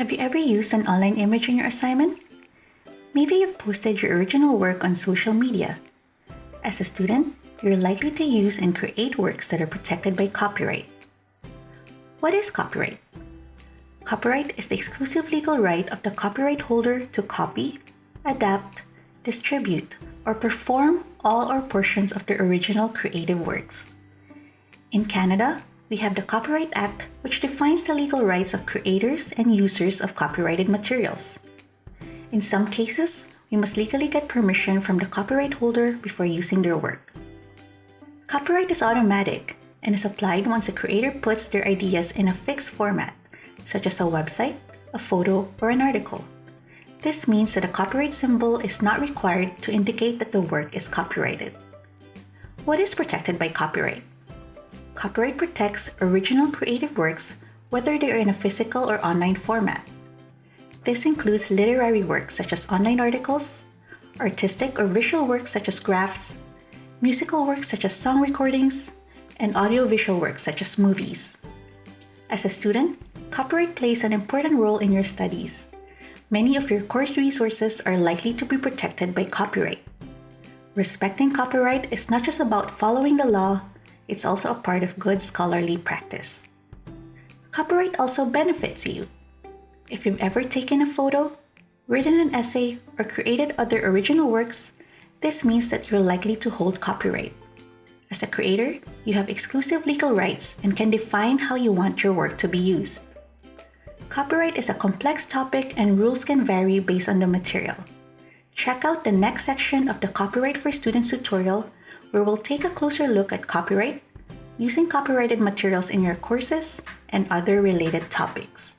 Have you ever used an online image in your assignment? Maybe you've posted your original work on social media. As a student, you're likely to use and create works that are protected by copyright. What is copyright? Copyright is the exclusive legal right of the copyright holder to copy, adapt, distribute, or perform all or portions of the original creative works. In Canada, we have the Copyright Act, which defines the legal rights of creators and users of copyrighted materials. In some cases, we must legally get permission from the copyright holder before using their work. Copyright is automatic and is applied once a creator puts their ideas in a fixed format, such as a website, a photo, or an article. This means that a copyright symbol is not required to indicate that the work is copyrighted. What is protected by copyright? Copyright protects original creative works whether they are in a physical or online format. This includes literary works such as online articles, artistic or visual works such as graphs, musical works such as song recordings, and audiovisual works such as movies. As a student, copyright plays an important role in your studies. Many of your course resources are likely to be protected by copyright. Respecting copyright is not just about following the law, it's also a part of good scholarly practice. Copyright also benefits you. If you've ever taken a photo, written an essay, or created other original works, this means that you're likely to hold copyright. As a creator, you have exclusive legal rights and can define how you want your work to be used. Copyright is a complex topic and rules can vary based on the material. Check out the next section of the Copyright for Students tutorial where we'll take a closer look at copyright, using copyrighted materials in your courses, and other related topics.